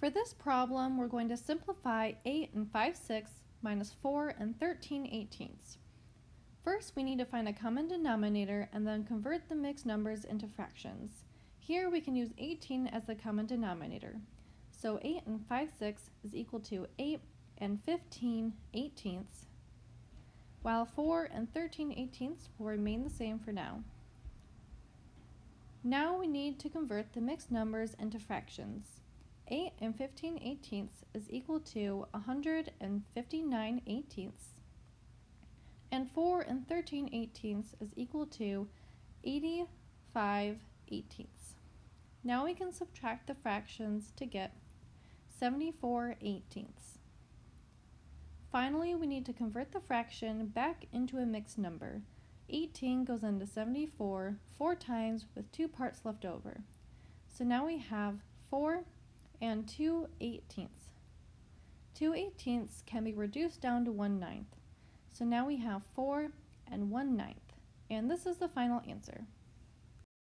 For this problem, we're going to simplify 8 and 5 sixths minus 4 and 13 eighteenths. First, we need to find a common denominator and then convert the mixed numbers into fractions. Here we can use 18 as the common denominator. So 8 and 5 sixths is equal to 8 and 15 eighteenths, while 4 and 13 eighteenths will remain the same for now. Now we need to convert the mixed numbers into fractions. 8 and 15 eighteenths is equal to 159 eighteenths. And 4 and 13 eighteenths is equal to 85 eighteenths. Now we can subtract the fractions to get 74 eighteenths. Finally, we need to convert the fraction back into a mixed number. 18 goes into 74 four times with two parts left over. So now we have 4 and 2 eighteenths. 2 eighteenths can be reduced down to 1 ninth. So now we have 4 and 1 ninth. And this is the final answer.